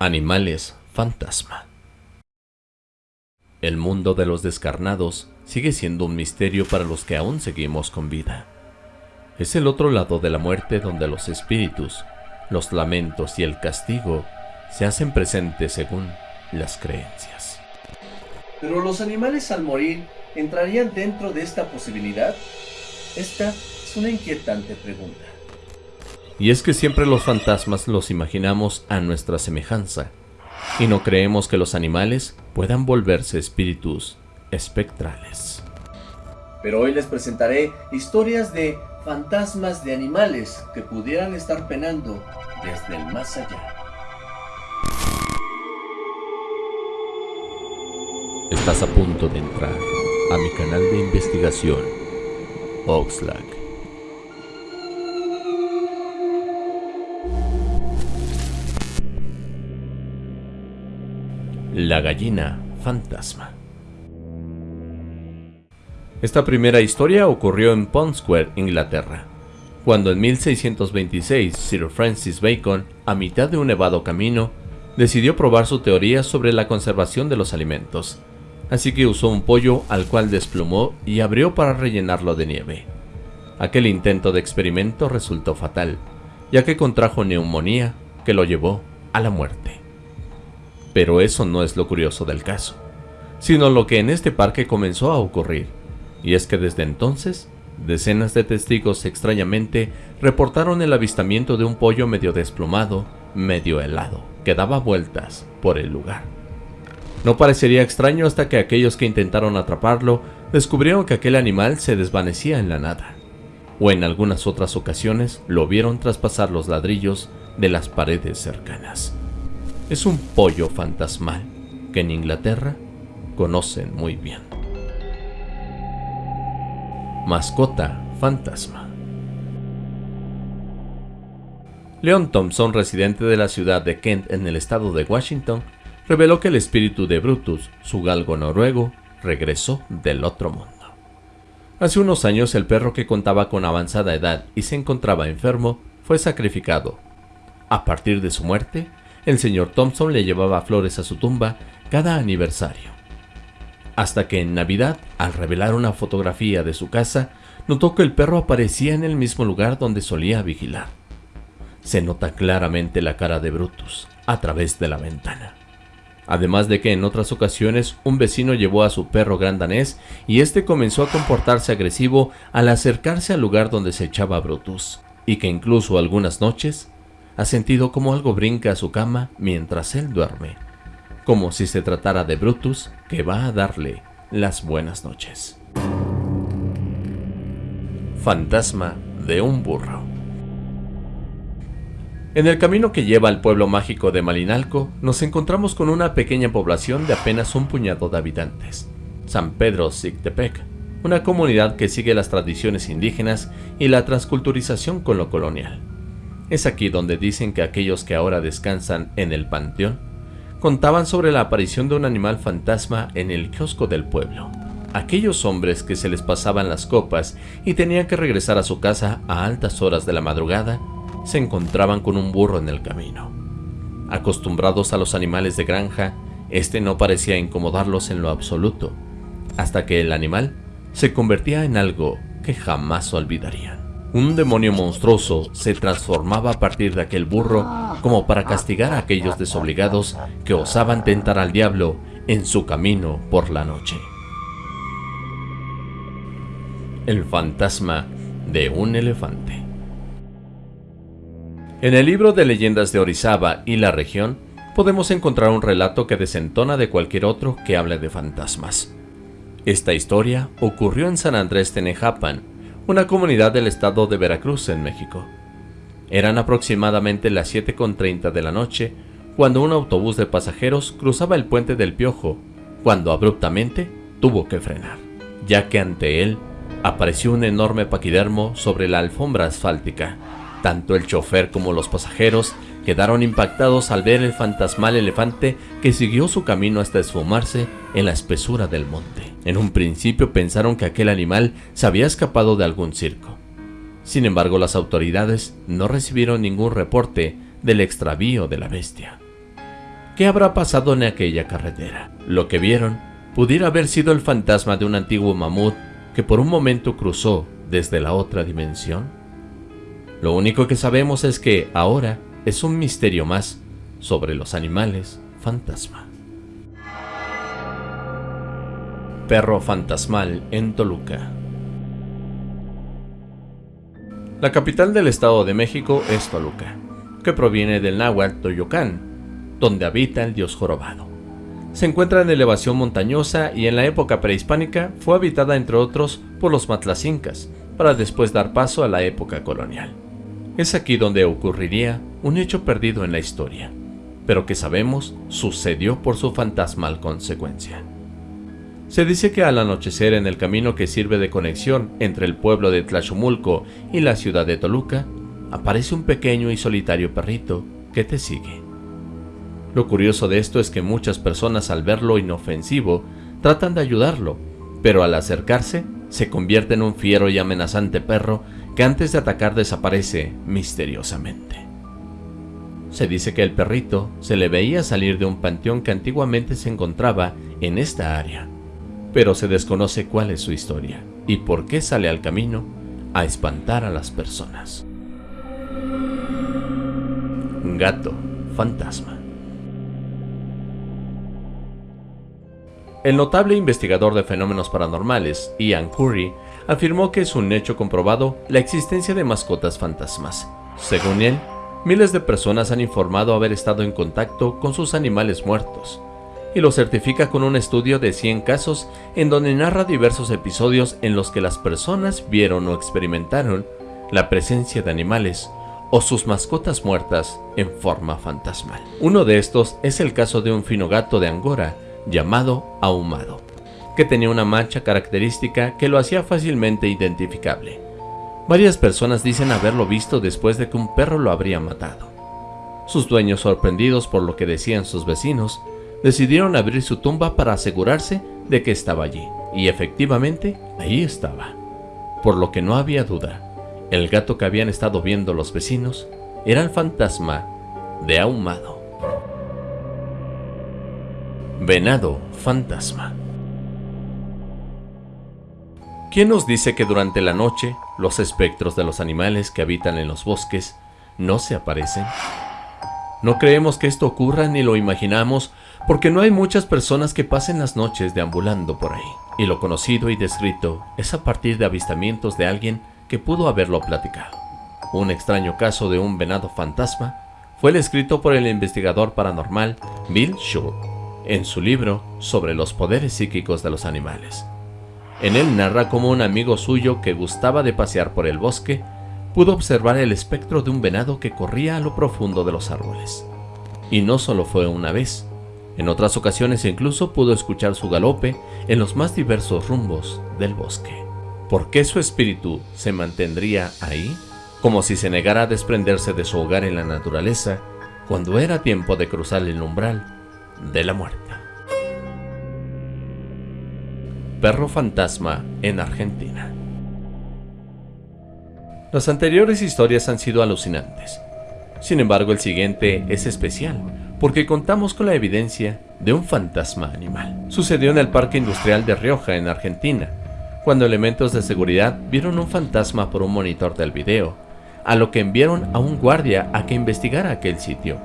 Animales fantasma. El mundo de los descarnados sigue siendo un misterio para los que aún seguimos con vida. Es el otro lado de la muerte donde los espíritus, los lamentos y el castigo se hacen presentes según las creencias. ¿Pero los animales al morir entrarían dentro de esta posibilidad? Esta es una inquietante pregunta. Y es que siempre los fantasmas los imaginamos a nuestra semejanza, y no creemos que los animales puedan volverse espíritus espectrales. Pero hoy les presentaré historias de fantasmas de animales que pudieran estar penando desde el más allá. Estás a punto de entrar a mi canal de investigación, Oxlack. La gallina fantasma. Esta primera historia ocurrió en Pond Square, Inglaterra, cuando en 1626 Sir Francis Bacon, a mitad de un nevado camino, decidió probar su teoría sobre la conservación de los alimentos, así que usó un pollo al cual desplumó y abrió para rellenarlo de nieve. Aquel intento de experimento resultó fatal, ya que contrajo neumonía que lo llevó a la muerte. Pero eso no es lo curioso del caso, sino lo que en este parque comenzó a ocurrir, y es que desde entonces, decenas de testigos extrañamente reportaron el avistamiento de un pollo medio desplumado, medio helado, que daba vueltas por el lugar. No parecería extraño hasta que aquellos que intentaron atraparlo descubrieron que aquel animal se desvanecía en la nada, o en algunas otras ocasiones lo vieron traspasar los ladrillos de las paredes cercanas es un pollo fantasmal que en Inglaterra conocen muy bien. Mascota fantasma. Leon Thompson, residente de la ciudad de Kent en el estado de Washington, reveló que el espíritu de Brutus, su galgo noruego, regresó del otro mundo. Hace unos años el perro que contaba con avanzada edad y se encontraba enfermo fue sacrificado. A partir de su muerte, el señor Thompson le llevaba flores a su tumba cada aniversario. Hasta que en Navidad, al revelar una fotografía de su casa, notó que el perro aparecía en el mismo lugar donde solía vigilar. Se nota claramente la cara de Brutus a través de la ventana. Además de que en otras ocasiones un vecino llevó a su perro gran danés y este comenzó a comportarse agresivo al acercarse al lugar donde se echaba Brutus, y que incluso algunas noches ha sentido como algo brinca a su cama mientras él duerme, como si se tratara de Brutus que va a darle las buenas noches. Fantasma de un burro En el camino que lleva al pueblo mágico de Malinalco, nos encontramos con una pequeña población de apenas un puñado de habitantes, San Pedro Zictepec, una comunidad que sigue las tradiciones indígenas y la transculturización con lo colonial. Es aquí donde dicen que aquellos que ahora descansan en el panteón contaban sobre la aparición de un animal fantasma en el kiosco del pueblo. Aquellos hombres que se les pasaban las copas y tenían que regresar a su casa a altas horas de la madrugada, se encontraban con un burro en el camino. Acostumbrados a los animales de granja, este no parecía incomodarlos en lo absoluto, hasta que el animal se convertía en algo que jamás olvidarían. Un demonio monstruoso se transformaba a partir de aquel burro como para castigar a aquellos desobligados que osaban tentar al diablo en su camino por la noche. El fantasma de un elefante En el libro de leyendas de Orizaba y la región, podemos encontrar un relato que desentona de cualquier otro que hable de fantasmas. Esta historia ocurrió en San Andrés Tenejapan, una comunidad del estado de Veracruz en México. Eran aproximadamente las 7.30 de la noche cuando un autobús de pasajeros cruzaba el puente del Piojo, cuando abruptamente tuvo que frenar, ya que ante él apareció un enorme paquidermo sobre la alfombra asfáltica. Tanto el chofer como los pasajeros quedaron impactados al ver el fantasmal elefante que siguió su camino hasta esfumarse en la espesura del monte. En un principio pensaron que aquel animal se había escapado de algún circo. Sin embargo, las autoridades no recibieron ningún reporte del extravío de la bestia. ¿Qué habrá pasado en aquella carretera? Lo que vieron pudiera haber sido el fantasma de un antiguo mamut que por un momento cruzó desde la otra dimensión. Lo único que sabemos es que ahora es un misterio más sobre los animales fantasma. Perro fantasmal en Toluca. La capital del Estado de México es Toluca, que proviene del náhuatl Toyocán, donde habita el dios jorobado. Se encuentra en elevación montañosa y en la época prehispánica fue habitada entre otros por los matlacincas, para después dar paso a la época colonial. Es aquí donde ocurriría un hecho perdido en la historia, pero que sabemos sucedió por su fantasmal consecuencia. Se dice que al anochecer en el camino que sirve de conexión entre el pueblo de Tlachumulco y la ciudad de Toluca, aparece un pequeño y solitario perrito que te sigue. Lo curioso de esto es que muchas personas al verlo inofensivo tratan de ayudarlo, pero al acercarse se convierte en un fiero y amenazante perro que antes de atacar desaparece misteriosamente. Se dice que el perrito se le veía salir de un panteón que antiguamente se encontraba en esta área, pero se desconoce cuál es su historia y por qué sale al camino a espantar a las personas. Gato fantasma. El notable investigador de fenómenos paranormales, Ian Curry, afirmó que es un hecho comprobado la existencia de mascotas fantasmas. Según él, miles de personas han informado haber estado en contacto con sus animales muertos, y lo certifica con un estudio de 100 casos en donde narra diversos episodios en los que las personas vieron o experimentaron la presencia de animales o sus mascotas muertas en forma fantasmal. Uno de estos es el caso de un fino gato de Angora llamado ahumado, que tenía una mancha característica que lo hacía fácilmente identificable. Varias personas dicen haberlo visto después de que un perro lo habría matado. Sus dueños, sorprendidos por lo que decían sus vecinos, decidieron abrir su tumba para asegurarse de que estaba allí, y efectivamente ahí estaba. Por lo que no había duda, el gato que habían estado viendo los vecinos era el fantasma de Ahumado. Venado fantasma ¿Quién nos dice que durante la noche los espectros de los animales que habitan en los bosques no se aparecen? No creemos que esto ocurra ni lo imaginamos porque no hay muchas personas que pasen las noches deambulando por ahí. Y lo conocido y descrito es a partir de avistamientos de alguien que pudo haberlo platicado. Un extraño caso de un venado fantasma fue el escrito por el investigador paranormal Bill Shaw en su libro sobre los poderes psíquicos de los animales. En él narra cómo un amigo suyo que gustaba de pasear por el bosque pudo observar el espectro de un venado que corría a lo profundo de los árboles. Y no solo fue una vez, en otras ocasiones incluso pudo escuchar su galope en los más diversos rumbos del bosque. ¿Por qué su espíritu se mantendría ahí? Como si se negara a desprenderse de su hogar en la naturaleza cuando era tiempo de cruzar el umbral de la muerte. Perro fantasma en Argentina. Las anteriores historias han sido alucinantes. Sin embargo, el siguiente es especial porque contamos con la evidencia de un fantasma animal. Sucedió en el Parque Industrial de Rioja, en Argentina, cuando elementos de seguridad vieron un fantasma por un monitor del video, a lo que enviaron a un guardia a que investigara aquel sitio.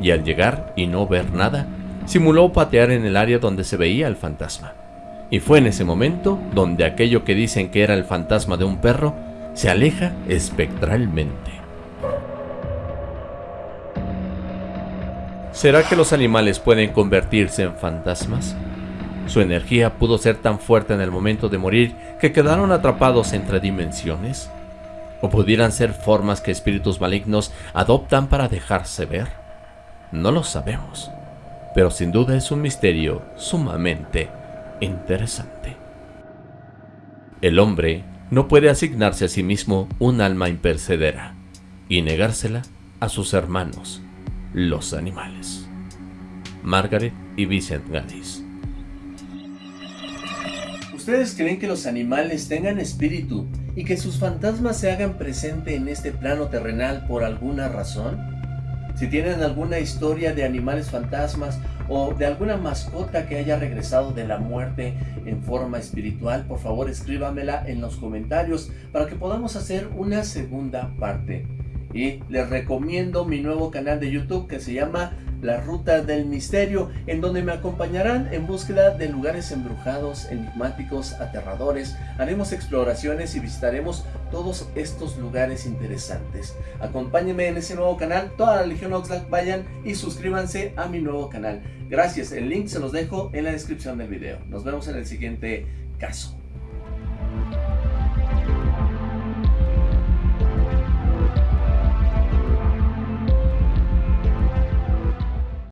Y al llegar y no ver nada, simuló patear en el área donde se veía el fantasma. Y fue en ese momento donde aquello que dicen que era el fantasma de un perro se aleja espectralmente. ¿Será que los animales pueden convertirse en fantasmas? Su energía pudo ser tan fuerte en el momento de morir que quedaron atrapados entre dimensiones. ¿O pudieran ser formas que espíritus malignos adoptan para dejarse ver? No lo sabemos, pero sin duda es un misterio sumamente interesante. El hombre no puede asignarse a sí mismo un alma impercedera y negársela a sus hermanos los animales. Margaret y Vincent Gaddis. ¿Ustedes creen que los animales tengan espíritu y que sus fantasmas se hagan presente en este plano terrenal por alguna razón? Si tienen alguna historia de animales fantasmas o de alguna mascota que haya regresado de la muerte en forma espiritual, por favor escríbamela en los comentarios para que podamos hacer una segunda parte. Y les recomiendo mi nuevo canal de YouTube que se llama La Ruta del Misterio, en donde me acompañarán en búsqueda de lugares embrujados, enigmáticos, aterradores. Haremos exploraciones y visitaremos todos estos lugares interesantes. Acompáñenme en ese nuevo canal, toda la Legión Oxlack, vayan y suscríbanse a mi nuevo canal. Gracias, el link se los dejo en la descripción del video. Nos vemos en el siguiente caso.